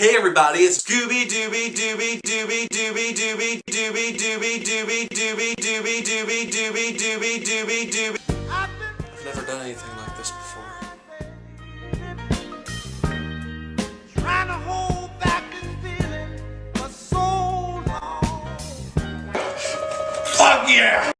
Hey everybody, it's Gooby Dooby Dooby Dooby Dooby Dooby Dooby Dooby Dooby Dooby Dooby Dooby Dooby Dooby Dooby Dooby I've never done anything like this before. Trying to hold back this feeling for so long. Fuck yeah!